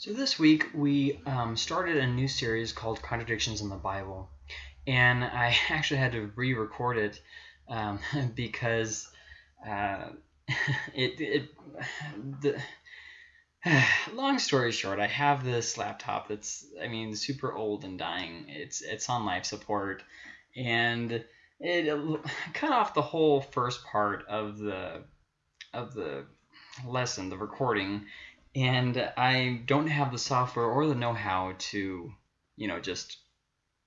So this week we um, started a new series called Contradictions in the Bible, and I actually had to re-record it um, because uh, it, it the long story short, I have this laptop that's I mean super old and dying. It's it's on life support, and it cut off the whole first part of the of the lesson, the recording and I don't have the software or the know-how to, you know, just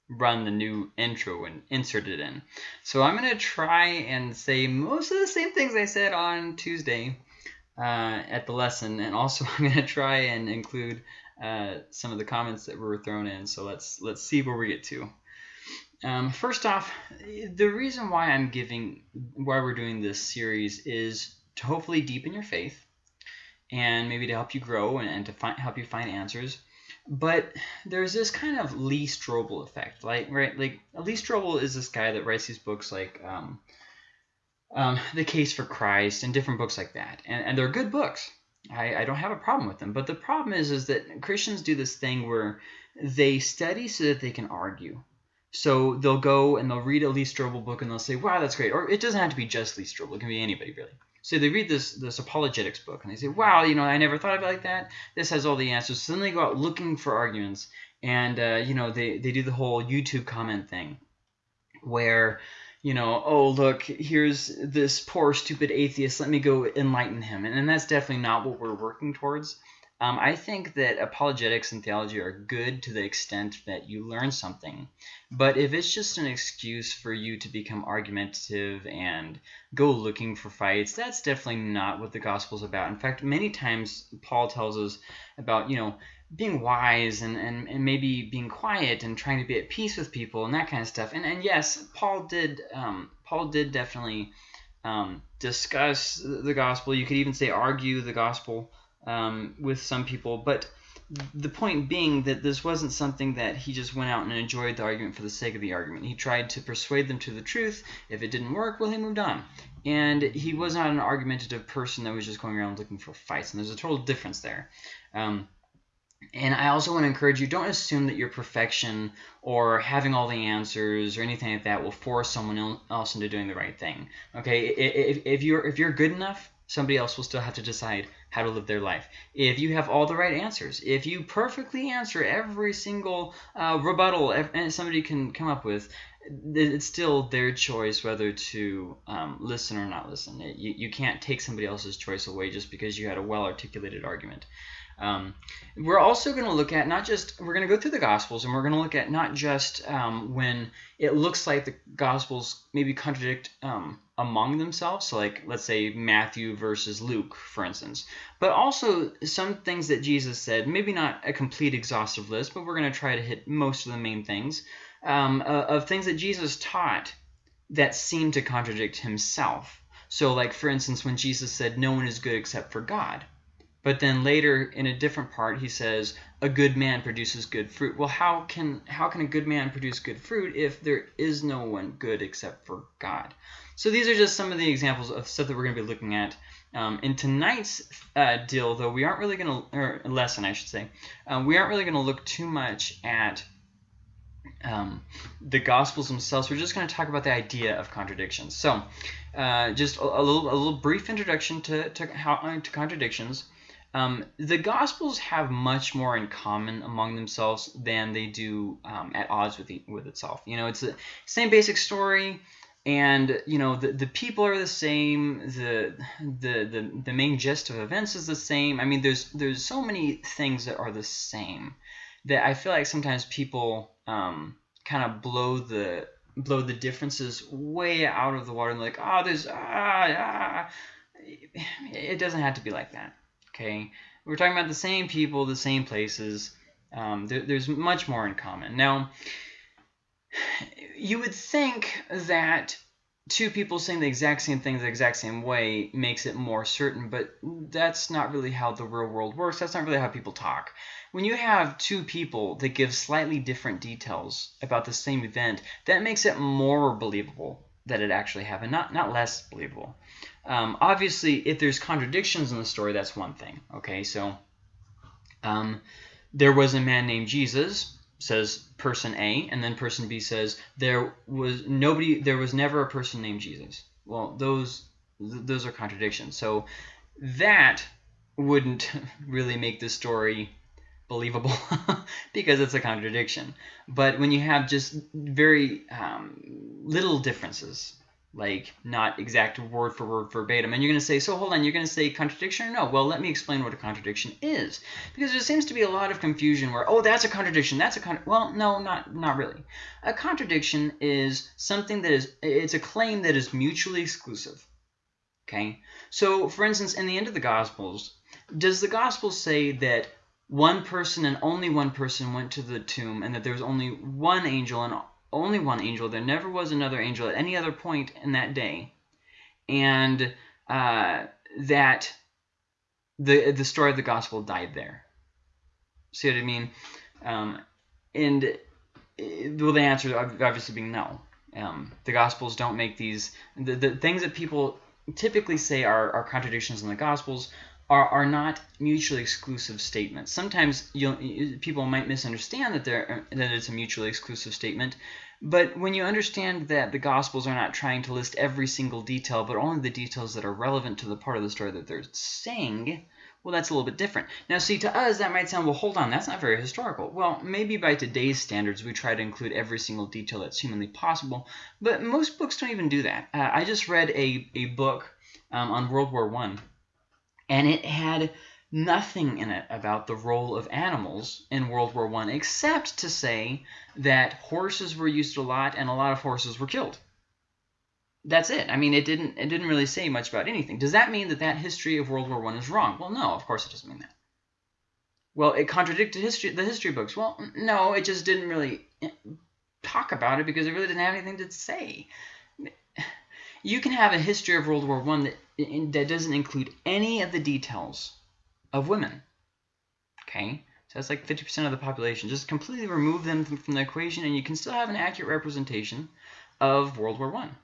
run the new intro and insert it in. So I'm going to try and say most of the same things I said on Tuesday uh, at the lesson, and also I'm going to try and include uh, some of the comments that were thrown in. So let's let's see where we get to. Um, first off, the reason why I'm giving, why we're doing this series is to hopefully deepen your faith and maybe to help you grow and, and to find, help you find answers. But there's this kind of Lee Strobel effect, like right, like Lee Strobel is this guy that writes these books like um, um, The Case for Christ and different books like that, and, and they're good books. I, I don't have a problem with them, but the problem is is that Christians do this thing where they study so that they can argue. So they'll go and they'll read a Lee Strobel book and they'll say, "Wow, that's great," or it doesn't have to be just Lee Strobel; it can be anybody really. So they read this this apologetics book and they say, wow, you know, I never thought of it like that. This has all the answers. So then they go out looking for arguments and, uh, you know, they, they do the whole YouTube comment thing where, you know, oh, look, here's this poor, stupid atheist. Let me go enlighten him. And, and that's definitely not what we're working towards. Um, I think that apologetics and theology are good to the extent that you learn something. But if it's just an excuse for you to become argumentative and go looking for fights, that's definitely not what the gospel is about. In fact, many times Paul tells us about, you know, being wise and, and, and maybe being quiet and trying to be at peace with people and that kind of stuff. And, and yes, Paul did um, Paul did definitely um, discuss the gospel. You could even say argue the gospel um, with some people. But the point being that this wasn't something that he just went out and enjoyed the argument for the sake of the argument. He tried to persuade them to the truth. If it didn't work, well, he moved on. And he was not an argumentative person that was just going around looking for fights. And there's a total difference there. Um, and I also want to encourage you, don't assume that your perfection or having all the answers or anything like that will force someone else into doing the right thing. Okay, if, if, you're, if you're good enough, somebody else will still have to decide how to live their life. If you have all the right answers, if you perfectly answer every single uh, rebuttal and somebody can come up with, it's still their choice whether to um, listen or not listen. You, you can't take somebody else's choice away just because you had a well-articulated argument. Um, we're also going to look at not just, we're going to go through the Gospels and we're going to look at not just um, when it looks like the Gospels maybe contradict um, among themselves. So like, let's say Matthew versus Luke, for instance. But also some things that Jesus said, maybe not a complete exhaustive list, but we're going to try to hit most of the main things um, uh, of things that Jesus taught that seem to contradict himself. So like, for instance, when Jesus said, no one is good except for God. But then later in a different part, he says, a good man produces good fruit. Well, how can how can a good man produce good fruit if there is no one good except for God? So these are just some of the examples of stuff that we're going to be looking at. Um, in tonight's uh, deal, though, we aren't really going to, or lesson, I should say, um, we aren't really going to look too much at um, the Gospels themselves. We're just going to talk about the idea of contradictions. So, uh, just a, a, little, a little brief introduction to to, how, uh, to contradictions. Um, the Gospels have much more in common among themselves than they do um, at odds with the, with itself. You know, it's the same basic story, and you know the the people are the same. The the the the main gist of events is the same. I mean, there's there's so many things that are the same that I feel like sometimes people um, kind of blow the blow the differences way out of the water and like, oh, there's ah, ah. It doesn't have to be like that. Okay, we're talking about the same people, the same places. Um, there, there's much more in common. Now, you would think that two people saying the exact same thing the exact same way makes it more certain, but that's not really how the real world works. That's not really how people talk. When you have two people that give slightly different details about the same event, that makes it more believable that it actually happened, not, not less believable. Um, obviously, if there's contradictions in the story, that's one thing. Okay, so Um, there was a man named Jesus, says person A, and then person B says there was nobody, there was never a person named Jesus. Well, those those are contradictions. So that wouldn't really make the story believable because it's a contradiction. But when you have just very um, little differences, like not exact word for word verbatim, and you're going to say, so hold on, you're going to say contradiction or no? Well, let me explain what a contradiction is. Because there seems to be a lot of confusion where, oh, that's a contradiction, that's a con well, no, not, not really. A contradiction is something that is, it's a claim that is mutually exclusive. Okay, so for instance, in the end of the Gospels, does the Gospel say that one person and only one person went to the tomb and that there was only one angel and only one angel. There never was another angel at any other point in that day. And uh, that the the story of the gospel died there. See what I mean? Um, and well, the answer obviously being no. Um, the gospels don't make these the, the things that people typically say are, are contradictions in the gospels are, are not mutually exclusive statements. Sometimes you people might misunderstand that they're that it's a mutually exclusive statement, but when you understand that the Gospels are not trying to list every single detail, but only the details that are relevant to the part of the story that they're saying, well, that's a little bit different. Now, see, to us, that might sound, well, hold on, that's not very historical. Well, maybe by today's standards, we try to include every single detail that's humanly possible, but most books don't even do that. Uh, I just read a, a book um, on World War One and it had nothing in it about the role of animals in World War One, except to say that horses were used a lot and a lot of horses were killed. That's it. I mean, it didn't it didn't really say much about anything. Does that mean that that history of World War One is wrong? Well, no, of course it doesn't mean that. Well, it contradicted history the history books. Well, no, it just didn't really eh, talk about it because it really didn't have anything to say you can have a history of World War One that that doesn't include any of the details of women. Okay, so that's like 50% of the population. Just completely remove them from, the equation, and you can still have an accurate representation of World War One.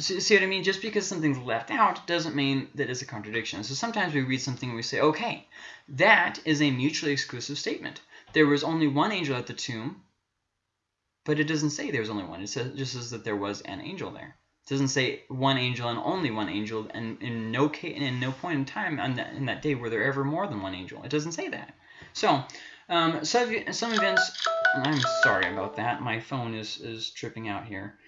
See, see what I mean? Just because something's left out doesn't mean that it's a contradiction. So sometimes we read something and we say, okay, that is a mutually exclusive statement. There was only one angel at the tomb, but it doesn't say there was only one. It says, just says that there was an angel there. Doesn't say one angel and only one angel, and in no case, in no point in time on that, in that day were there ever more than one angel. It doesn't say that. So, um, some, some events. I'm sorry about that. My phone is is tripping out here.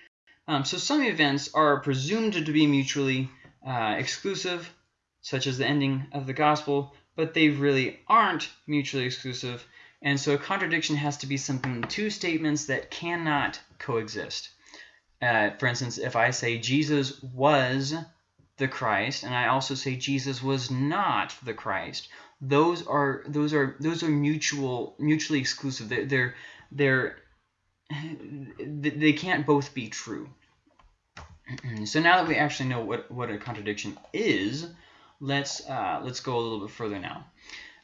Um, so some events are presumed to be mutually uh, exclusive, such as the ending of the gospel, but they really aren't mutually exclusive. And so a contradiction has to be something two statements that cannot coexist. Uh, for instance, if I say Jesus was the Christ, and I also say Jesus was not the Christ, those are those are those are mutual mutually exclusive. They're they're, they're they can't both be true. so now that we actually know what what a contradiction is, let's uh, let's go a little bit further now.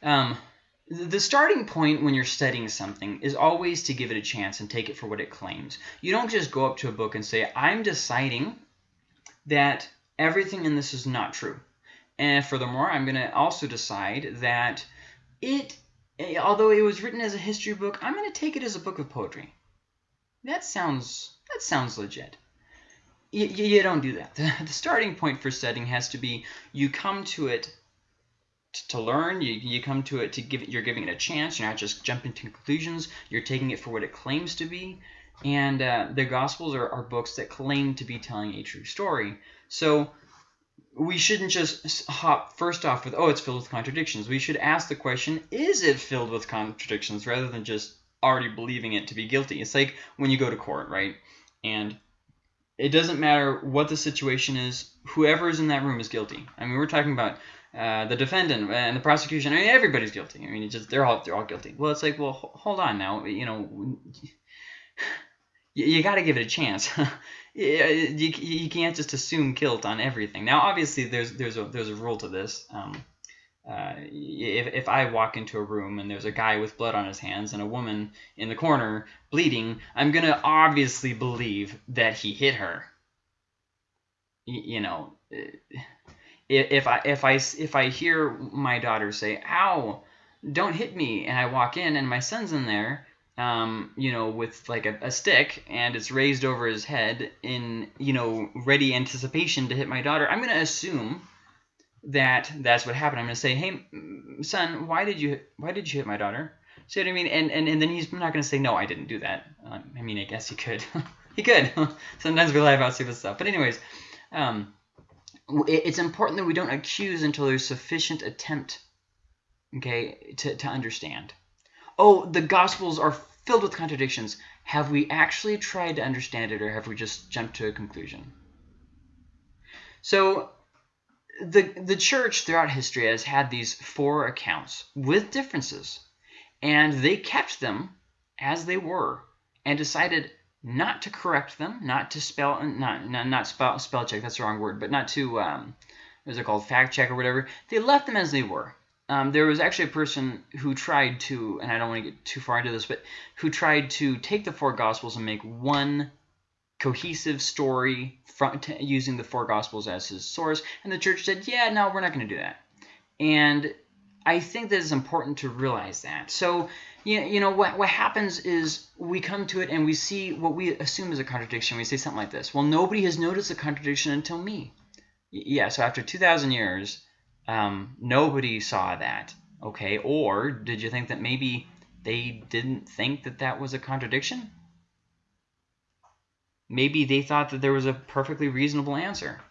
Um, the starting point when you're studying something is always to give it a chance and take it for what it claims. You don't just go up to a book and say, I'm deciding that everything in this is not true. And furthermore, I'm going to also decide that it, although it was written as a history book, I'm going to take it as a book of poetry. That sounds, that sounds legit. You, you don't do that. The, the starting point for studying has to be you come to it to learn. You, you come to it to give it, you're giving it a chance. You're not just jumping to conclusions. You're taking it for what it claims to be. And uh, the Gospels are, are books that claim to be telling a true story. So we shouldn't just hop first off with, oh, it's filled with contradictions. We should ask the question, is it filled with contradictions rather than just already believing it to be guilty? It's like when you go to court, right? And it doesn't matter what the situation is, whoever is in that room is guilty. I mean, we're talking about uh, the defendant and the prosecution. I mean, everybody's guilty. I mean, just they're all they're all guilty. Well, it's like, well, hold on now. You know, you, you got to give it a chance. you, you can't just assume guilt on everything. Now, obviously, there's there's a there's a rule to this. Um, uh, if, if I walk into a room and there's a guy with blood on his hands and a woman in the corner bleeding, I'm going to obviously believe that he hit her. You, you know, if I if I if I hear my daughter say "ow," don't hit me. And I walk in, and my son's in there, um, you know, with like a, a stick, and it's raised over his head in, you know, ready anticipation to hit my daughter. I'm going to assume that that's what happened. I'm to say, hey, son, why did you why did you hit my daughter? See what I mean? And and, and then he's not going to say, no, I didn't do that. Um, I mean, I guess he could. he could. Sometimes we lie about stupid stuff. But anyways, um, it's important that we don't accuse until there's sufficient attempt, okay, to, to understand. Oh, the Gospels are filled with contradictions. Have we actually tried to understand it, or have we just jumped to a conclusion? So the the church throughout history has had these four accounts with differences, and they kept them as they were and decided not to correct them, not to spell, not not, not spell, spell check, that's the wrong word, but not to, um, what is it called, fact check or whatever. They left them as they were. Um, there was actually a person who tried to, and I don't want to get too far into this, but who tried to take the four Gospels and make one cohesive story from, using the four Gospels as his source. And the church said, yeah, no, we're not going to do that. And I think that it's important to realize that. So you, you know, what, what happens is we come to it and we see what we assume is a contradiction. We say something like this. Well, nobody has noticed a contradiction until me. Yeah, so after 2,000 years, um, nobody saw that. Okay, or did you think that maybe they didn't think that that was a contradiction? Maybe they thought that there was a perfectly reasonable answer.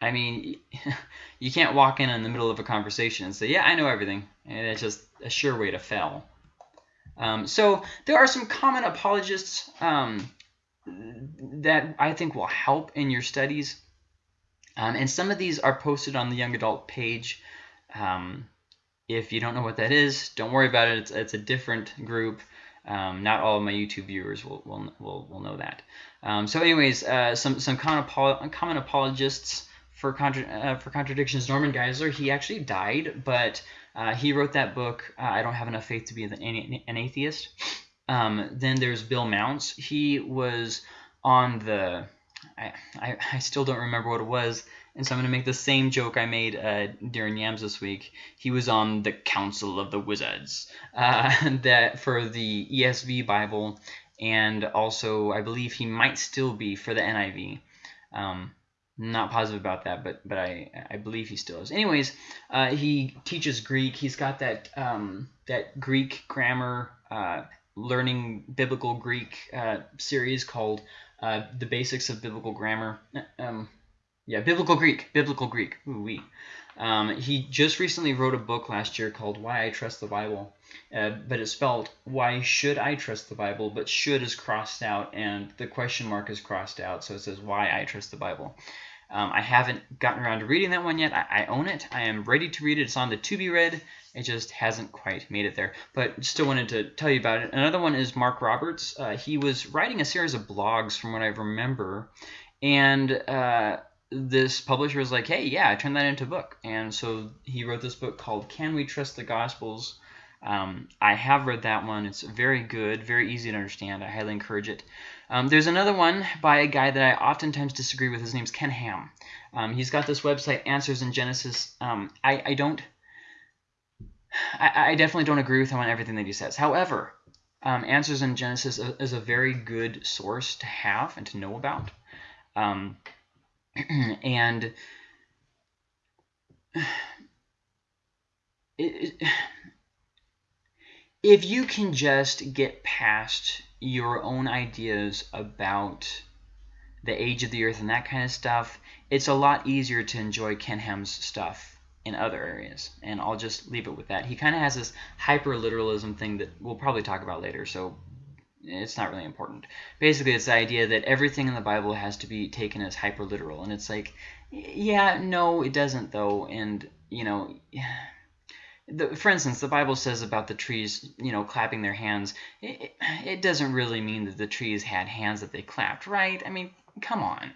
I mean, you can't walk in in the middle of a conversation and say, yeah, I know everything. And it's just a sure way to fail. Um, so there are some common apologists um, that I think will help in your studies. Um, and some of these are posted on the Young Adult page. Um, if you don't know what that is, don't worry about it. It's, it's a different group. Um, not all of my YouTube viewers will, will, will, will know that. Um, so anyways, uh, some, some common, common apologists for contra uh, for contradictions. Norman Geisler, he actually died, but uh, he wrote that book. Uh, I don't have enough faith to be an, an atheist. Um, then there's Bill Mounce. He was on the. I, I, I still don't remember what it was, and so I'm going to make the same joke I made uh, during Yams this week. He was on the Council of the Wizards uh, that for the ESV Bible, and also I believe he might still be for the NIV. Um, not positive about that, but but I I believe he still is. Anyways, uh, he teaches Greek. He's got that um, that Greek grammar uh, learning biblical Greek uh, series called uh, the Basics of Biblical Grammar. Um, yeah, biblical Greek, biblical Greek. Ooh wee. Um, he just recently wrote a book last year called Why I Trust the Bible, uh, but it's spelled Why Should I Trust the Bible, but should is crossed out and the question mark is crossed out, so it says Why I Trust the Bible. Um, I haven't gotten around to reading that one yet. I, I, own it. I am ready to read it. It's on the to be read. It just hasn't quite made it there. But still wanted to tell you about it. Another one is Mark Roberts. Uh, he was writing a series of blogs from what I remember. And uh, this publisher was like, hey, yeah, I turn that into a book. And so he wrote this book called Can We Trust the Gospels? Um, I have read that one. It's very good, very easy to understand. I highly encourage it. Um, there's another one by a guy that I oftentimes disagree with. His name's Ken Ham. Um, he's got this website, Answers in Genesis. Um, I, I, don't, I, I, definitely don't agree with him on everything that he says. However, um, Answers in Genesis is a very good source to have and to know about. Um, and it, if you can just get past your own ideas about the age of the earth and that kind of stuff, it's a lot easier to enjoy Ken Ham's stuff in other areas. And I'll just leave it with that. He kind of has this hyper-literalism thing that we'll probably talk about later, so it's not really important. Basically, it's the idea that everything in the Bible has to be taken as hyper-literal. And it's like, yeah, no, it doesn't, though. And, you know the, for instance, the Bible says about the trees, you know, clapping their hands. It, it, doesn't really mean that the trees had hands that they clapped, right? I mean, come on.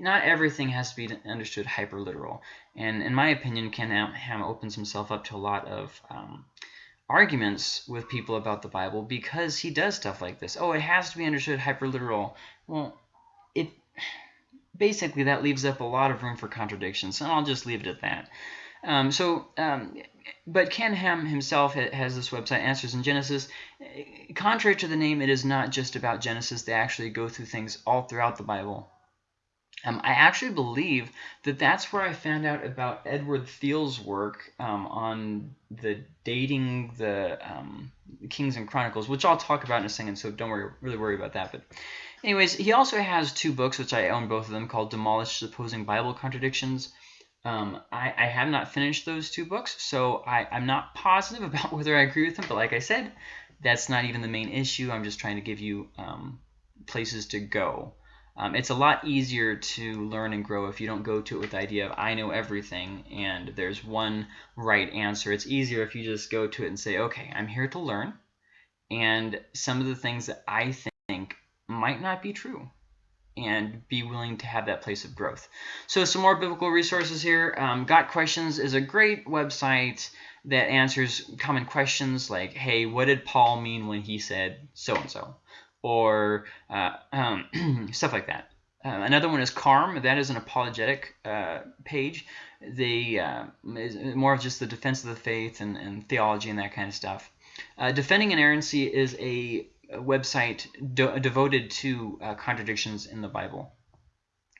Not everything has to be understood hyper literal. And in my opinion, Ken Ham opens himself up to a lot of um, arguments with people about the Bible because he does stuff like this. Oh, it has to be understood hyper literal. Well, it basically that leaves up a lot of room for contradictions, and I'll just leave it at that. Um, so, um, but Ken Ham himself has this website, Answers in Genesis. Contrary to the name, it is not just about Genesis. They actually go through things all throughout the Bible. Um, I actually believe that that's where I found out about Edward Thiele's work um, on the dating the um, Kings and Chronicles, which I'll talk about in a second, so don't worry, really worry about that. But anyways, he also has two books, which I own both of them, called Demolishing Supposed Bible Contradictions. Um, I, I, have not finished those two books, so I, I'm not positive about whether I agree with them, but like I said, that's not even the main issue. I'm just trying to give you um, places to go. Um, it's a lot easier to learn and grow if you don't go to it with the idea of I know everything and there's one right answer. It's easier if you just go to it and say, okay, I'm here to learn, and some of the things that I think might not be true and be willing to have that place of growth. So some more biblical resources here. Um, Got Questions is a great website that answers common questions like, hey, what did Paul mean when he said so-and-so? Or uh, um, stuff like that. Uh, another one is CARM. That is an apologetic uh, page. They uh, is more of just the defense of the faith and, and theology and that kind of stuff. Uh, Defending Inerrancy is a, website de devoted to uh, contradictions in the Bible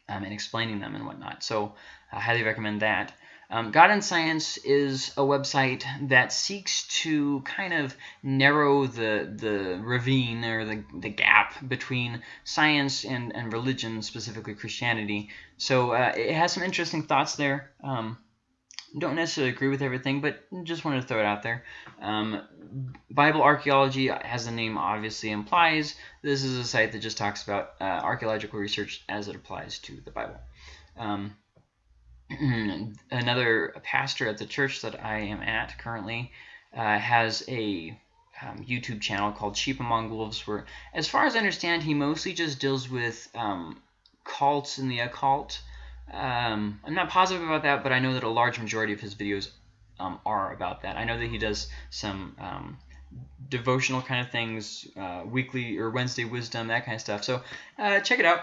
um, and explaining them and whatnot. So I highly recommend that. Um, God and Science is a website that seeks to kind of narrow the the ravine or the, the gap between science and, and religion, specifically Christianity. So uh, it has some interesting thoughts there. Um, don't necessarily agree with everything, but just wanted to throw it out there. Um, Bible archaeology, as the name obviously implies, this is a site that just talks about uh, archaeological research as it applies to the Bible. Um, another pastor at the church that I am at currently uh, has a um, YouTube channel called Sheep Among Wolves, where, as far as I understand, he mostly just deals with um, cults and the occult. Um, I'm not positive about that, but I know that a large majority of his videos um, are about that. I know that he does some um, devotional kind of things, uh, weekly or Wednesday wisdom, that kind of stuff. So uh, check it out.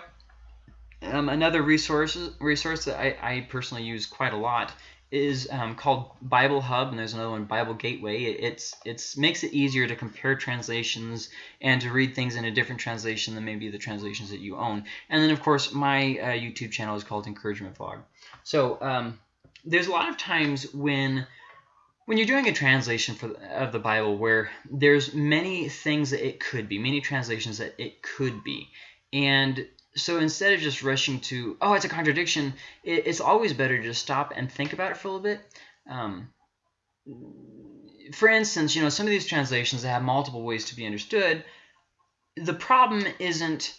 Um, another resource resource that I, I, personally use quite a lot is um, called Bible Hub, and there's another one, Bible Gateway. It, it's it's makes it easier to compare translations and to read things in a different translation than maybe the translations that you own. And then, of course, my uh, YouTube channel is called Encouragement Vlog. So um, there's a lot of times when when you're doing a translation for of the Bible where there's many things that it could be, many translations that it could be, and so instead of just rushing to, oh, it's a contradiction, it, it's always better to just stop and think about it for a little bit. Um, for instance, you know, some of these translations that have multiple ways to be understood, the problem isn't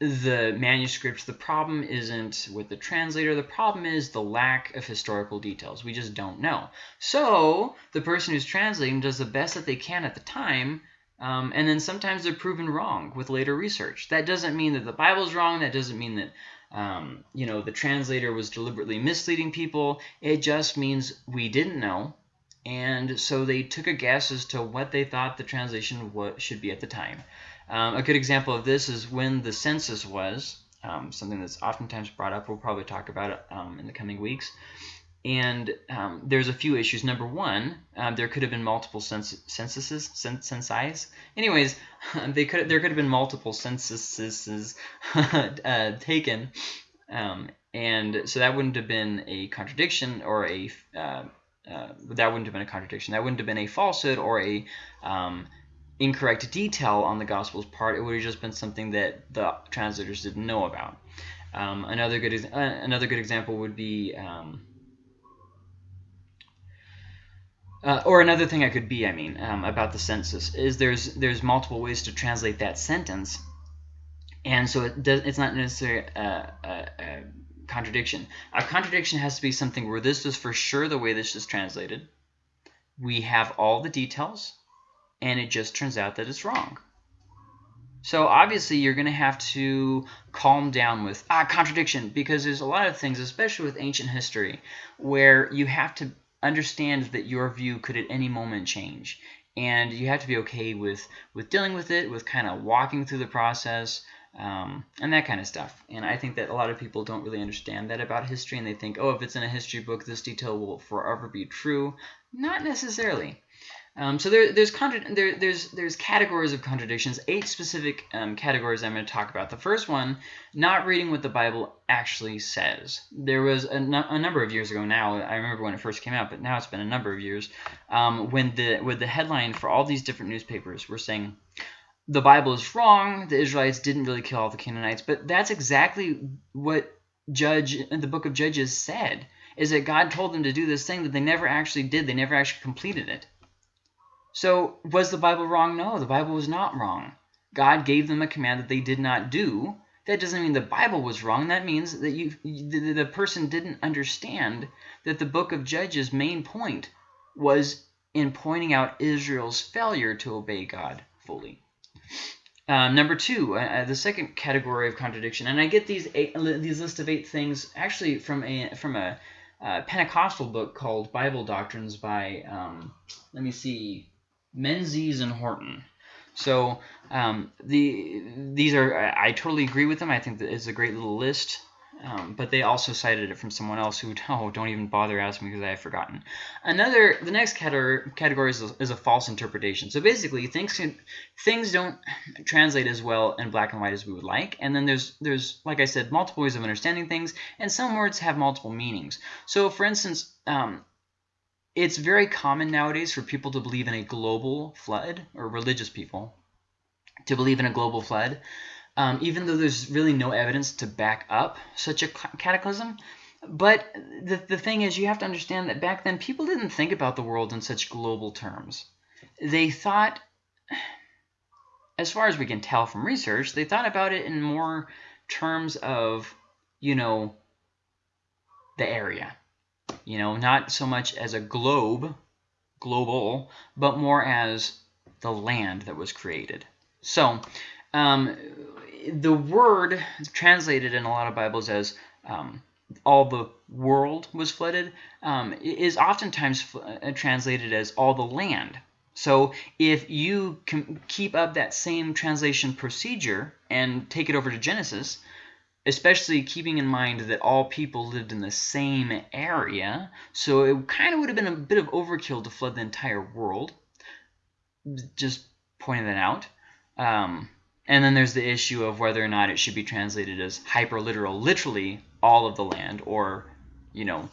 the manuscript, the problem isn't with the translator, the problem is the lack of historical details. We just don't know. So the person who's translating does the best that they can at the time um, and then sometimes they're proven wrong with later research. That doesn't mean that the Bible's wrong. That doesn't mean that um, you know the translator was deliberately misleading people. It just means we didn't know, and so they took a guess as to what they thought the translation should be at the time. Um, a good example of this is when the census was, um, something that's oftentimes brought up. We'll probably talk about it um, in the coming weeks. And um, there's a few issues. Number one, um, there could have been multiple cens censuses, censi. Anyways, they could there could have been multiple censuses uh, taken, um, and so that wouldn't have been a contradiction or a uh, uh, that wouldn't have been a contradiction. That wouldn't have been a falsehood or a um, incorrect detail on the gospel's part. It would have just been something that the translators didn't know about. Um, another good uh, another good example would be um, uh, or another thing I could be, I mean, um, about the census is there's there's multiple ways to translate that sentence, and so it does, it's not necessarily a, a, a contradiction. A contradiction has to be something where this is for sure the way this is translated. We have all the details, and it just turns out that it's wrong. So obviously you're going to have to calm down with ah contradiction because there's a lot of things, especially with ancient history, where you have to understand that your view could at any moment change. And you have to be okay with, with dealing with it, with kind of walking through the process. um, and that kind of stuff. And I think that a lot of people don't really understand that about history, and they think, oh, if it's in a history book, this detail will forever be true. Not necessarily. Um, so there, there's there, there's there's categories of contradictions, eight specific um, categories I'm going to talk about. The first one, not reading what the Bible actually says. There was a, number of years ago now. I remember when it first came out, but now it's been a number of years. Um, when the with the headline for all these different newspapers were saying the Bible is wrong. The Israelites didn't really kill all the Canaanites, but that's exactly what Judge the book of Judges said. Is that God told them to do this thing that they never actually did. They never actually completed it. So was the Bible wrong? No, the Bible was not wrong. God gave them a command that they did not do. That doesn't mean the Bible was wrong. That means that you, the, the person didn't understand that the book of Judges' main point was in pointing out Israel's failure to obey God fully. Um, number two, uh, uh, the second category of contradiction, and I get these eight, these list of eight things actually from a from a uh, Pentecostal book called Bible Doctrines by um, let me see, Menzies and Horton. So um, the these are I, I, totally agree with them. I think that it's a great little list. Um, but they also cited it from someone else who, oh, don't even bother asking me because I have forgotten. Another, the next category, category is, a, is a false interpretation. So basically, things things don't translate as well in black and white as we would like. And then there's, there's, like I said, multiple ways of understanding things, and some words have multiple meanings. So for instance, um, it's very common nowadays for people to believe in a global flood, or religious people, to believe in a global flood um, even though there's really no evidence to back up such a cataclysm. But the, the thing is, you have to understand that back then, people didn't think about the world in such global terms. They thought, as far as we can tell from research, they thought about it in more terms of, you know, the area. You know, not so much as a globe, global, but more as the land that was created. So, um, the word translated in a lot of Bibles as um, all the world was flooded um, is oftentimes uh, translated as all the land. So if you can keep up that same translation procedure and take it over to Genesis, especially keeping in mind that all people lived in the same area, so it kind of would have been a bit of overkill to flood the entire world. Just pointing that out. Um, and then there's the issue of whether or not it should be translated as hyperliteral, literally all of the land, or, you know,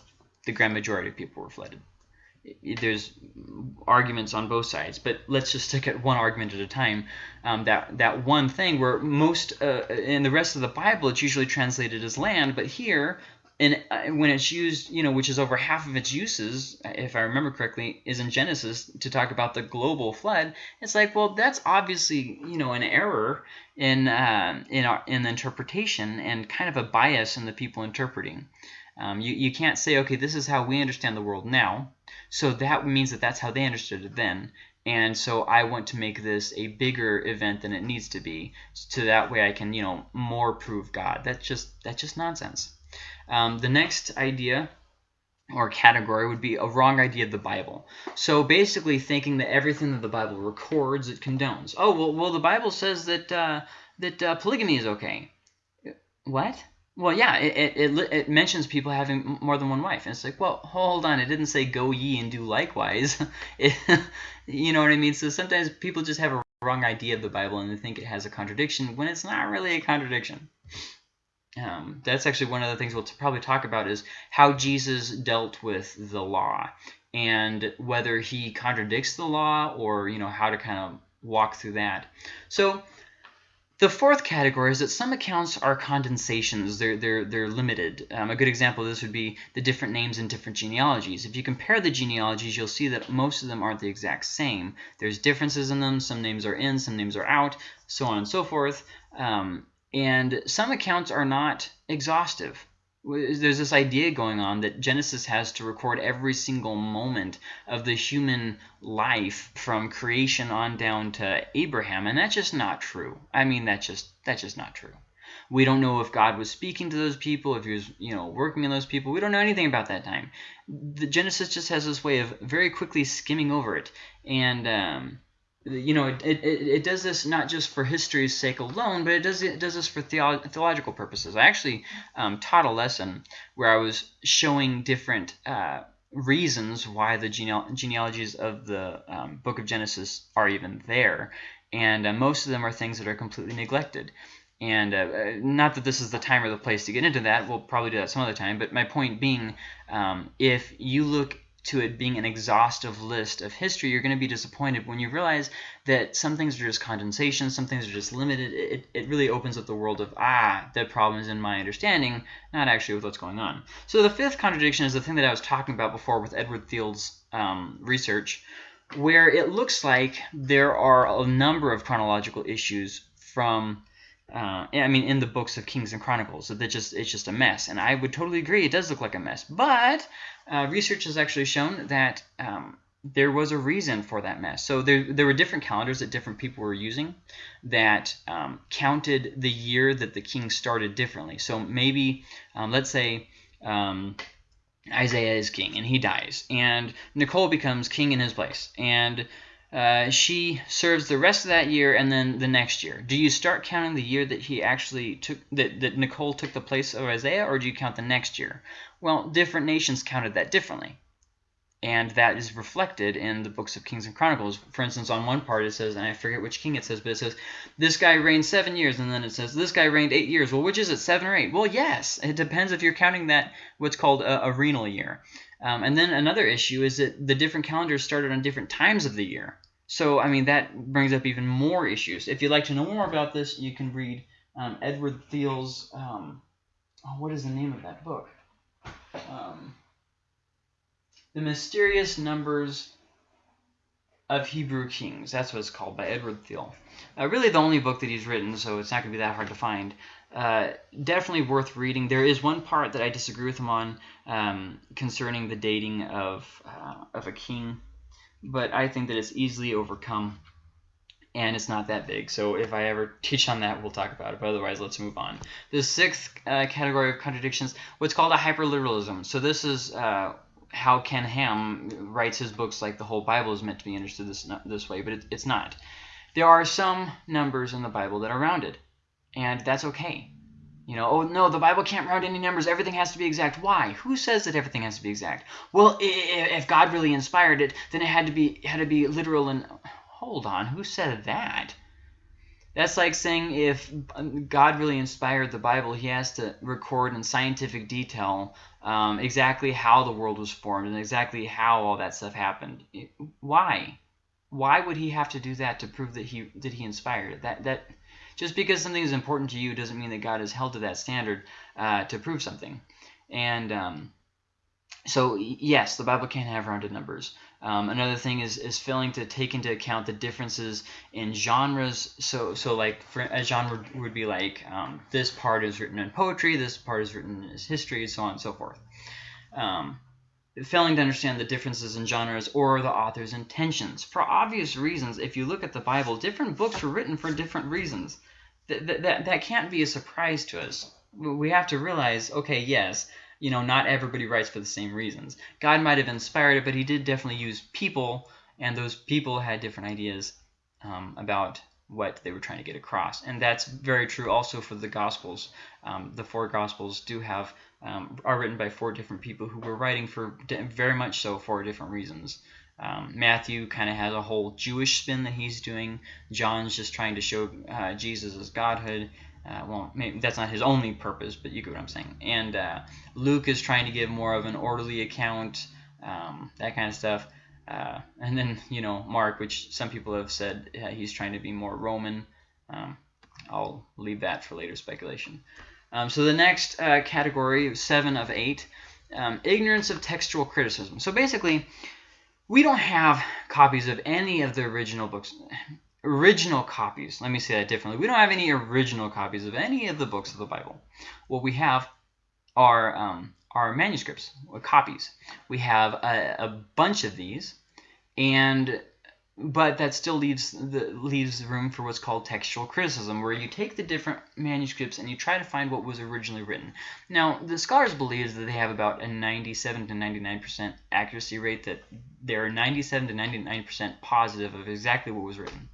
the grand majority of people were flooded. There's arguments on both sides, but let's just stick at one argument at a time. Um, that that one thing where most uh, in the rest of the Bible it's usually translated as land, but here and uh, when it's used, you know, which is over half of its uses, if I remember correctly, is in Genesis to talk about the global flood. It's like, well, that's obviously, you know, an error in uh, in our in the interpretation and kind of a bias in the people interpreting. Um, you, you can't say, okay, this is how we understand the world now, so that means that that's how they understood it then. And so I want to make this a bigger event than it needs to be, so that way I can, you know, more prove God. That's just that's just nonsense. Um, the next idea or category would be a wrong idea of the Bible. So basically thinking that everything that the Bible records, it condones. Oh, well, well the Bible says that, uh, that uh, polygamy is okay. What? Well, yeah, it, it, it, mentions people having more than one wife. And it's like, well, hold on. It didn't say go ye and do likewise. It, you know what I mean? So sometimes people just have a wrong idea of the Bible and they think it has a contradiction when it's not really a contradiction. Um, that's actually one of the things we'll probably talk about is how Jesus dealt with the law and whether he contradicts the law or you know how to kind of walk through that. So the fourth category is that some accounts are condensations. They're, they're, they're limited. Um, a good example of this would be the different names in different genealogies. If you compare the genealogies, you'll see that most of them aren't the exact same. There's differences in them. Some names are in, some names are out, so on and so forth. Um, and some accounts are not exhaustive. There's this idea going on that Genesis has to record every single moment of the human life from creation on down to Abraham, and that's just not true. I mean, that's just that's just not true. We don't know if God was speaking to those people, if he was, you know, working in those people. We don't know anything about that time. The Genesis just has this way of very quickly skimming over it. And um, you know, it, it, it does this not just for history's sake alone, but it does it does this for theolo theological purposes. I actually um, taught a lesson where I was showing different uh, reasons why the genealogies of the um, book of Genesis are even there, and uh, most of them are things that are completely neglected. And uh, uh, not that this is the time or the place to get into that. We'll probably do that some other time. But my point being, um, if you look to it being an exhaustive list of history, you're going to be disappointed when you realize that some things are just condensation, some things are just limited. It, it really opens up the world of, ah, the problem is in my understanding, not actually with what's going on. So the fifth contradiction is the thing that I was talking about before with Edward Thiele's um, research, where it looks like there are a number of chronological issues from uh, I mean, in the books of Kings and Chronicles, that just it's just a mess, and I would totally agree. It does look like a mess, but uh, research has actually shown that um, there was a reason for that mess. So there there were different calendars that different people were using that um, counted the year that the king started differently. So maybe um, let's say. Um, Isaiah is king and he dies, and Nicole becomes king in his place, and uh, she serves the rest of that year and then the next year. Do you start counting the year that he actually took that, that Nicole took the place of Isaiah, or do you count the next year? Well, different nations counted that differently. And that is reflected in the books of Kings and Chronicles. For instance, on one part it says, and I forget which king it says, but it says, this guy reigned seven years, and then it says, this guy reigned eight years. Well, which is it, seven or eight? Well, yes. It depends if you're counting that what's called a, a regnal year. Um, and then another issue is that the different calendars started on different times of the year. So, I mean, that brings up even more issues. If you'd like to know more about this, you can read um, Edward Thiele's, um, oh, what is the name of that book? Um, the Mysterious Numbers of Hebrew Kings. That's what it's called by Edward Thiele. Uh, really the only book that he's written, so it's not going to be that hard to find. Uh, definitely worth reading. There is one part that I disagree with him on um, concerning the dating of, uh, of a king but I think that it's easily overcome and it's not that big. So if I ever teach on that, we'll talk about it. But otherwise, let's move on. The sixth uh, category of contradictions, what's called a hyperliteralism. So this is uh, how Ken Ham writes his books like the whole Bible is meant to be understood this, this way, but it, it's not. There are some numbers in the Bible that are rounded, and that's okay. You know, oh no, the Bible can't round any numbers. Everything has to be exact. Why? Who says that everything has to be exact? Well, if God really inspired it, then it had to be had to be literal and hold on, who said that? That's like saying if God really inspired the Bible, he has to record in scientific detail um, exactly how the world was formed and exactly how all that stuff happened. Why? Why would he have to do that to prove that he that he inspired it? That that just because something is important to you doesn't mean that God is held to that standard uh, to prove something. And um, so, yes, the Bible can have rounded numbers. Um, another thing is is failing to take into account the differences in genres. So so like for, a genre would be like um, this part is written in poetry, this part is written as history, so on and so forth. Um, failing to understand the differences in genres or the author's intentions. For obvious reasons, if you look at the Bible, different books were written for different reasons. That, that, that can't be a surprise to us. We have to realize, okay, yes, you know, not everybody writes for the same reasons. God might have inspired it, but he did definitely use people, and those people had different ideas um, about what they were trying to get across. And that's very true also for the Gospels. Um, the four Gospels do have um, are written by four different people who were writing for very much so for different reasons. Um, Matthew kind of has a whole Jewish spin that he's doing. John's just trying to show uh, Jesus Godhood. Uh, well, maybe that's not his only purpose, but you get what I'm saying. And uh, Luke is trying to give more of an orderly account, um, that kind of stuff. Uh, and then, you know, Mark, which some people have said he's trying to be more Roman. Um, I'll leave that for later speculation. Um, so the next uh, category, seven of eight, um, ignorance of textual criticism. So basically, we don't have copies of any of the original books. Original copies, let me say that differently. We don't have any original copies of any of the books of the Bible. What we have are, um, are manuscripts, or copies. We have a, a bunch of these, and but that still leaves the leaves room for what's called textual criticism, where you take the different manuscripts and you try to find what was originally written. Now, the scholars believe that they have about a 97 to 99% accuracy rate, that they're 97 to 99% positive of exactly what was written.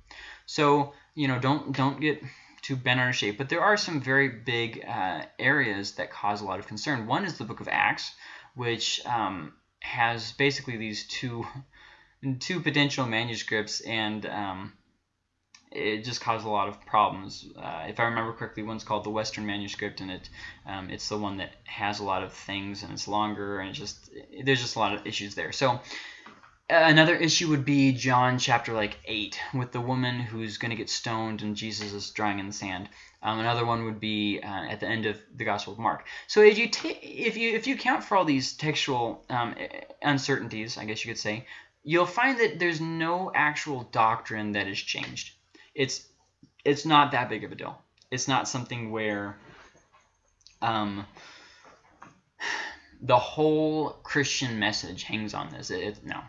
So, you know, don't don't get too bent out of shape. But there are some very big uh, areas that cause a lot of concern. One is the Book of Acts, which um, has basically these two two potential manuscripts, and um, it just caused a lot of problems. Uh, if I remember correctly, one's called the Western Manuscript, and it um, it's the one that has a lot of things, and it's longer, and it just there's just a lot of issues there. So another issue would be John chapter like 8 with the woman who's going to get stoned and Jesus is drawing in the sand. Um, another one would be uh, at the end of the Gospel of Mark. So if you if you if you count for all these textual um, uncertainties, I guess you could say, you'll find that there's no actual doctrine that has changed. It's it's not that big of a deal. It's not something where um, the whole Christian message hangs on this. It, it, no.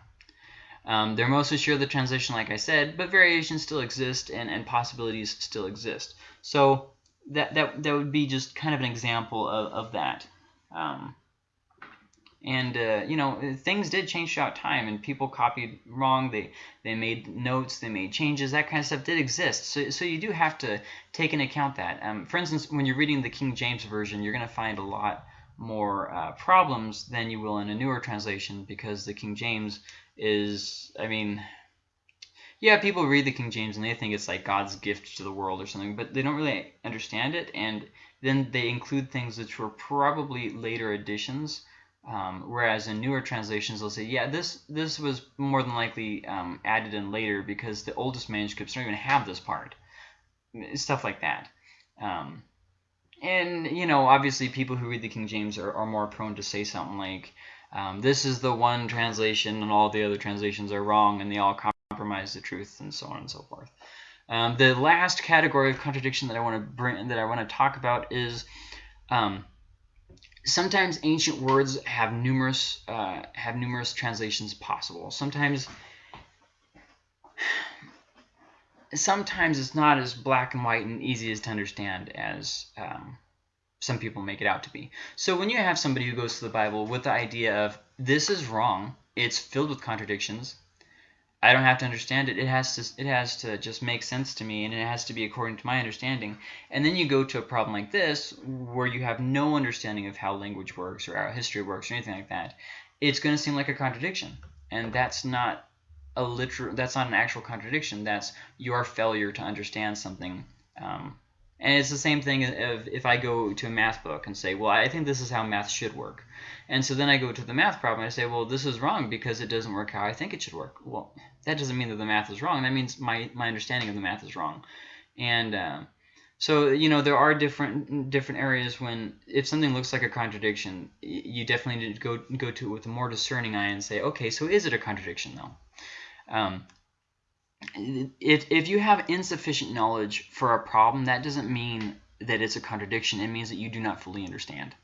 Um, they're mostly sure of the translation, like I said, but variations still exist and, and possibilities still exist. So that, that, that would be just kind of an example of, of that. Um, and uh, you know things did change throughout time and people copied wrong they they made notes they made changes that kind of stuff did exist so, so you do have to take into account that um, for instance when you're reading the King James version you're going to find a lot more uh, problems than you will in a newer translation because the King James is I mean yeah people read the King James and they think it's like God's gift to the world or something but they don't really understand it and then they include things which were probably later additions um, whereas in newer translations, they'll say, yeah, this this was more than likely um, added in later because the oldest manuscripts don't even have this part. Stuff like that. Um, and, you know, obviously people who read the King James are, are more prone to say something like, um, this is the one translation and all the other translations are wrong and they all compromise the truth and so on and so forth. Um, the last category of contradiction that I want to bring that I want to talk about is um, sometimes ancient words have numerous uh, have numerous translations possible. Sometimes sometimes it's not as black and white and easy as to understand as um, some people make it out to be. So when you have somebody who goes to the Bible with the idea of this is wrong, it's filled with contradictions, I don't have to understand it. It has to it has to just make sense to me and it has to be according to my understanding. And then you go to a problem like this where you have no understanding of how language works or how history works or anything like that. It's going to seem like a contradiction. And that's not a literal that's not an actual contradiction. That's your failure to understand something um, and it's the same thing if, if I go to a math book and say, well, I think this is how math should work. And so then I go to the math problem and I say, well, this is wrong because it doesn't work how I think it should work. Well, that doesn't mean that the math is wrong. That means my, my understanding of the math is wrong. And uh, so, you know, there are different different areas when if something looks like a contradiction, you definitely need to go, go to it with a more discerning eye and say, okay, so is it a contradiction though? Um, if, if you have insufficient knowledge for a problem, that doesn't mean that it's a contradiction. It means that you do not fully understand.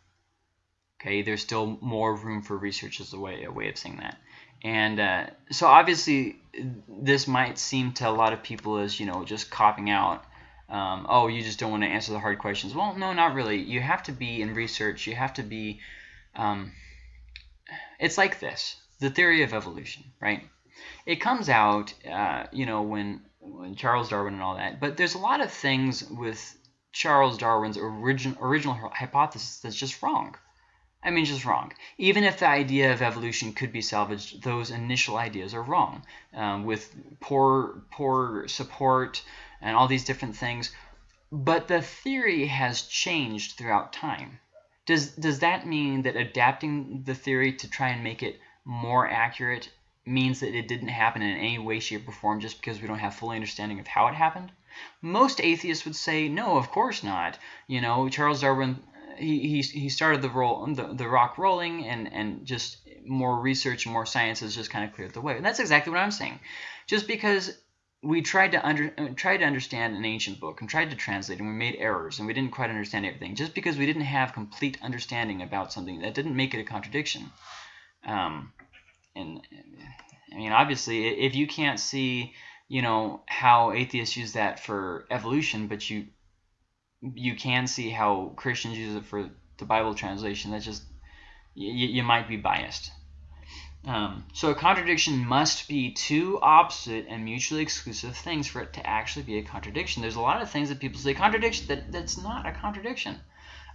Okay, there's still more room for research as a way, a way of saying that. And uh, so obviously this might seem to a lot of people as, you know, just copping out. Um, oh, you just don't want to answer the hard questions. Well, no, not really. You have to be in research. You have to be, um, it's like this, the theory of evolution, right? It comes out, uh, you know, when, when Charles Darwin and all that. But there's a lot of things with Charles Darwin's origin, original hypothesis that's just wrong. I mean, just wrong. Even if the idea of evolution could be salvaged, those initial ideas are wrong. Um, with poor, poor support and all these different things. But the theory has changed throughout time. Does, does that mean that adapting the theory to try and make it more accurate means that it didn't happen in any way, shape, or form just because we don't have full understanding of how it happened? Most atheists would say, no, of course not. You know, Charles Darwin, he, he, he started the, roll, the, the rock rolling and, and just more research and more science has just kind of cleared the way. And that's exactly what I'm saying. Just because we tried to under tried to understand an ancient book and tried to translate and we made errors and we didn't quite understand everything just because we didn't have complete understanding about something that didn't make it a contradiction um, and I mean, obviously, if you can't see, you know, how atheists use that for evolution, but you you can see how Christians use it for the Bible translation, that's just you, you might be biased. Um, so a contradiction must be two opposite and mutually exclusive things for it to actually be a contradiction. There's a lot of things that people say contradiction that that's not a contradiction.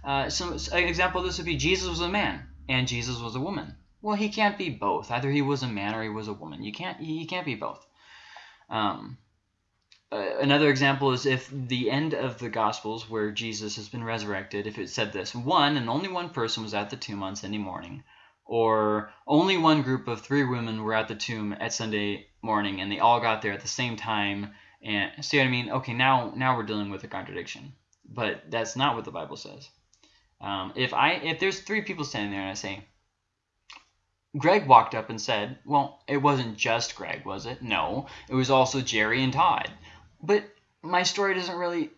Uh, so, an example of this would be Jesus was a man and Jesus was a woman. Well, he can't be both. Either he was a man or he was a woman. You can't. He can't be both. Um, uh, another example is if the end of the Gospels, where Jesus has been resurrected, if it said this: one and only one person was at the tomb on Sunday morning, or only one group of three women were at the tomb at Sunday morning, and they all got there at the same time. And see what I mean? Okay, now now we're dealing with a contradiction, but that's not what the Bible says. Um, if I if there's three people standing there and I say, Greg walked up and said, Well, it wasn't just Greg, was it? No, it was also Jerry and Todd. But my story doesn't really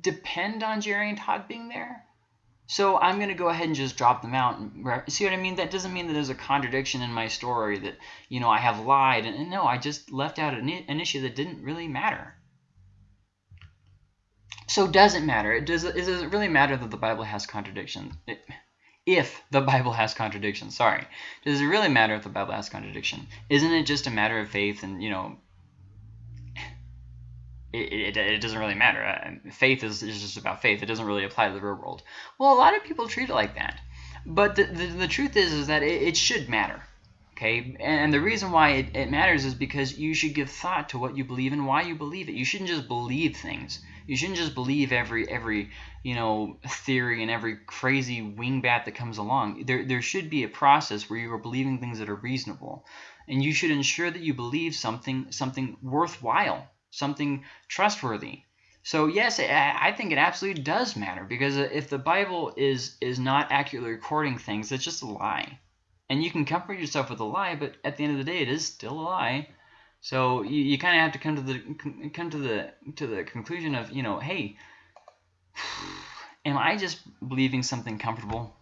depend on Jerry and Todd being there. So I'm going to go ahead and just drop them out. See what I mean? That doesn't mean that there's a contradiction in my story that, you know, I have lied. And no, I just left out an, an issue that didn't really matter. So does it matter? It does, it does really matter that the Bible has contradictions? It, if the Bible has contradictions, sorry. Does it really matter if the Bible has contradiction? Isn't it just a matter of faith and, you know, it, it, it doesn't really matter. Uh, faith is, is just about faith. It doesn't really apply to the real world. Well, a lot of people treat it like that. But the, the, the truth is, is that it, it should matter. Okay, and the reason why it, it matters is because you should give thought to what you believe and why you believe it. You shouldn't just believe things. You shouldn't just believe every every you know theory and every crazy wingbat that comes along. There there should be a process where you are believing things that are reasonable, and you should ensure that you believe something something worthwhile, something trustworthy. So yes, I think it absolutely does matter because if the Bible is is not accurately recording things, it's just a lie. And you can comfort yourself with a lie, but at the end of the day, it is still a lie. So you, you kind of have to come to the come to the to the conclusion of you know, hey, am I just believing something comfortable?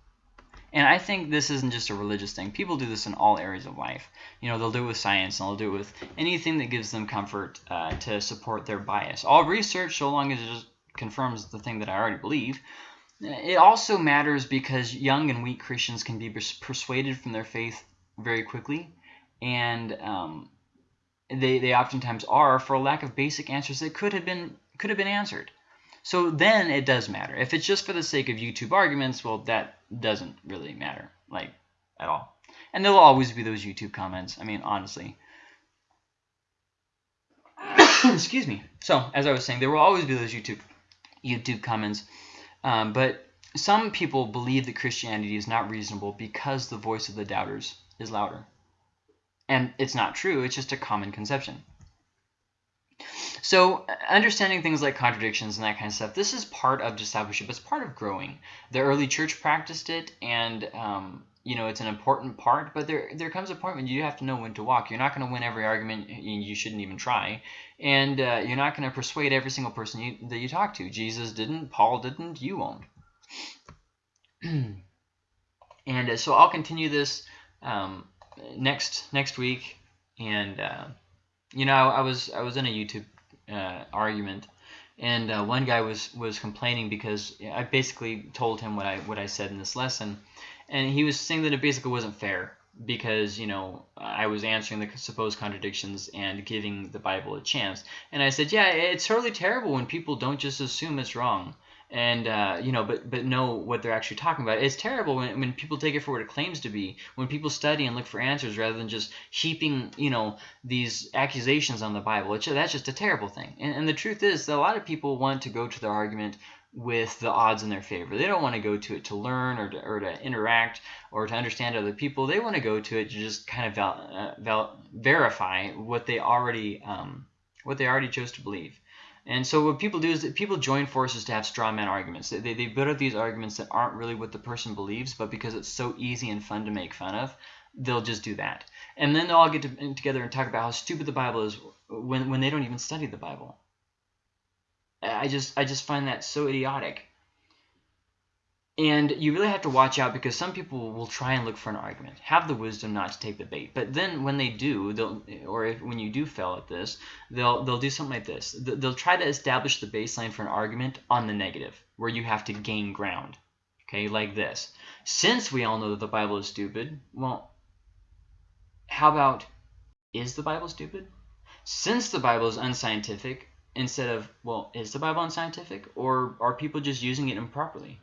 And I think this isn't just a religious thing. People do this in all areas of life. You know, they'll do it with science, and they'll do it with anything that gives them comfort uh, to support their bias. All research, so long as it just confirms the thing that I already believe. It also matters because young and weak Christians can be persuaded from their faith very quickly, and um, they, they oftentimes are for a lack of basic answers that could have been could have been answered. So then it does matter. If it's just for the sake of YouTube arguments, well, that doesn't really matter, like, at all. And there'll always be those YouTube comments. I mean, honestly. Excuse me. So, as I was saying, there will always be those YouTube YouTube comments. Um, but some people believe that Christianity is not reasonable because the voice of the doubters is louder. And it's not true, it's just a common conception. So understanding things like contradictions and that kind of stuff, this is part of discipleship. It's part of growing. The early church practiced it, and um, you know it's an important part. But there there comes a point when you have to know when to walk. You're not going to win every argument. You shouldn't even try, and uh, you're not going to persuade every single person you, that you talk to. Jesus didn't. Paul didn't. You won't. and uh, so I'll continue this. Um, next next week, and uh, you know I, I, was I was in a YouTube uh, argument, and uh, one guy was was complaining because I basically told him what I what I said in this lesson, and he was saying that it basically wasn't fair because you know I was answering the supposed contradictions and giving the Bible a chance, and I said yeah it's totally terrible when people don't just assume it's wrong and uh, you know, but but know what they're actually talking about. It's terrible when, when people take it for what it claims to be. When people study and look for answers rather than just heaping you know these accusations on the Bible. It's, that's just a terrible thing. And, and the truth is that a lot of people want to go to their argument with the odds in their favor. They don't want to go to it to learn or to, or to interact or to understand other people. They want to go to it to just kind of val, uh, val, verify what they already um, what they already chose to believe. And so what people do is that people join forces to have straw man arguments. They, they build up these arguments that aren't really what the person believes, but because it's so easy and fun to make fun of, they'll just do that. And then they'll all get to, together and talk about how stupid the Bible is when, when they don't even study the Bible. I just I just find that so idiotic. And you really have to watch out because some people will try and look for an argument, have the wisdom not to take the bait. But then when they do, they'll or if, when you do fail at this, they'll they'll do something like this. They'll try to establish the baseline for an argument on the negative, where you have to gain ground. Okay, like this. Since we all know that the Bible is stupid, well, how about is the Bible stupid? Since the Bible is unscientific, instead of well, is the Bible unscientific, or are people just using it improperly?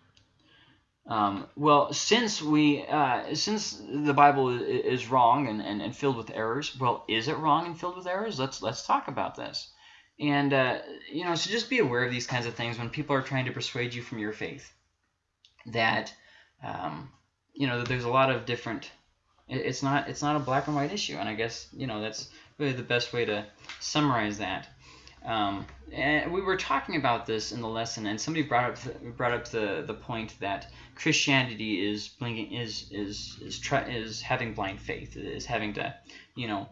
Um, well, since we uh, since the Bible is wrong and, and, and, filled with errors, well, is it wrong and filled with errors? Let's let's talk about this. And uh, you know, so just be aware of these kinds of things when people are trying to persuade you from your faith. That um, you know, that there's a lot of different. It's not it's not a black and white issue, and I guess you know that's really the best way to summarize that. Um, and we were talking about this in the lesson, and somebody brought up the, brought up the the point that Christianity is blinking is is is is having blind faith, is having to, you know,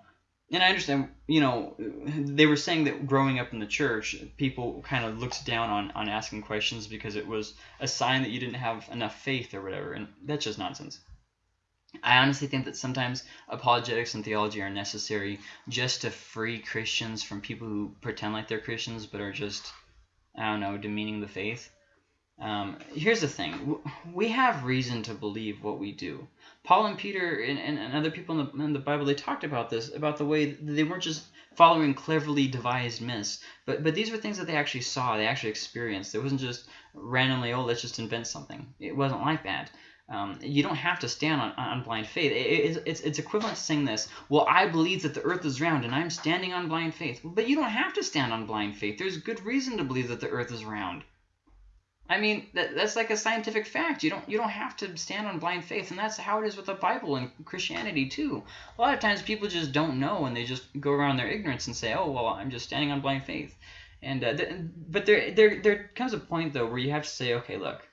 and I understand, you know, they were saying that growing up in the church, people kind of looked down on on asking questions because it was a sign that you didn't have enough faith or whatever, and that's just nonsense. I honestly think that sometimes apologetics and theology are necessary just to free Christians from people who pretend like they're Christians but are just, I don't know, demeaning the faith. Um, here's the thing. We have reason to believe what we do. Paul and Peter and, and, and other people in the, in the, Bible, they talked about this, about the way they weren't just following cleverly devised myths, but, but these were things that they actually saw, they actually experienced. It wasn't just randomly, oh, let's just invent something. It wasn't like that. Um, you don't have to stand on, on blind faith. It, it's, it's equivalent to saying this, well, I believe that the earth is round and I'm standing on blind faith. But you don't have to stand on blind faith. There's good reason to believe that the earth is round. I mean, that, that's like a scientific fact. You don't you don't have to stand on blind faith, and that's how it is with the Bible and Christianity too. A lot of times people just don't know, and they just go around their ignorance and say, "Oh, well, I'm just standing on blind faith." And uh, th but there there there comes a point though where you have to say, "Okay, look,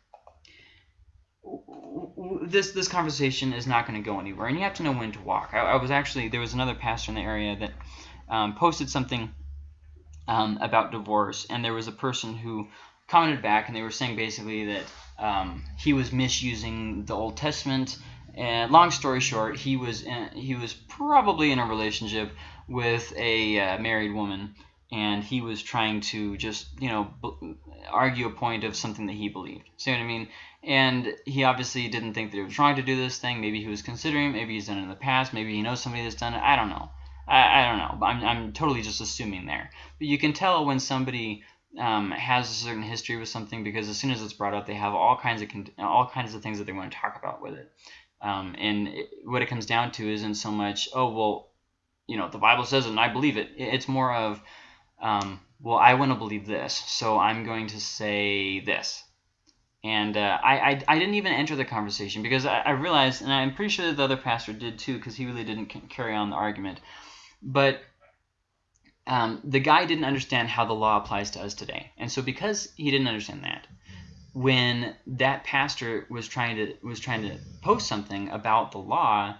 this this conversation is not going to go anywhere, and you have to know when to walk. I, I was actually there was another pastor in the area that um, posted something um, about divorce, and there was a person who commented back, and they were saying basically that um, he was misusing the Old Testament. And long story short, he was in, he was probably in a relationship with a uh, married woman, and he was trying to just you know argue a point of something that he believed. See what I mean? And he obviously didn't think that he was wrong to do this thing. Maybe he was considering Maybe he's done it in the past. Maybe he knows somebody that's done it. I don't know. I, I don't know. I'm, I'm totally just assuming there. But you can tell when somebody um, has a certain history with something because as soon as it's brought up, they have all kinds of all kinds of things that they want to talk about with it. Um, and it, what it comes down to isn't so much, oh well, you know, the Bible says it and I believe it. It's more of, um, well, I want to believe this, so I'm going to say this. And uh, I, I, I, didn't even enter the conversation because I, I, realized, and I'm pretty sure the other pastor did too, because he really didn't carry on the argument. But um, the guy didn't understand how the law applies to us today. And so because he didn't understand that, when that pastor was trying to was trying to post something about the law,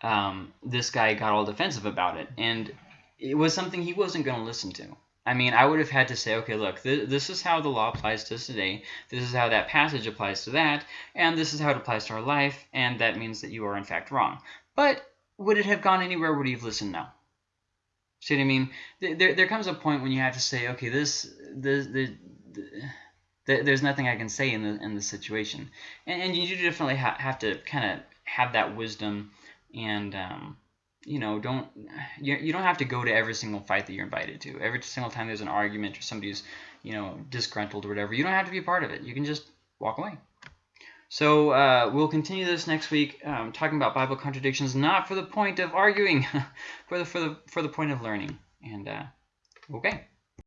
um, this guy got all defensive about it, and it was something he wasn't going to listen to. I mean, I would have had to say, okay, look, th this is how the law applies to us today. This is how that passage applies to that. And this is how it applies to our life. And that means that you are, in fact, wrong. But would it have gone anywhere? Would you have listened? No. See what I mean? There, there comes a point when you have to say, okay, this, this, the, there's nothing I can say in the in the situation, and, and you do definitely ha have to kind of have that wisdom and um, you know, don't you, you don't have to go to every single fight that you're invited to. Every single time there's an argument or somebody's, you know, disgruntled or whatever, you don't have to be a part of it. You can just walk away. So uh, we'll continue this next week, um, talking about Bible contradictions, not for the point of arguing, for the for the for the point of learning. And uh, okay.